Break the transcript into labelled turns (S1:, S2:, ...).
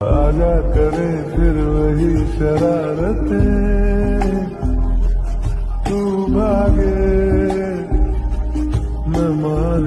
S1: आजा करे फिर वही शरारतें। तू भागे मैं मार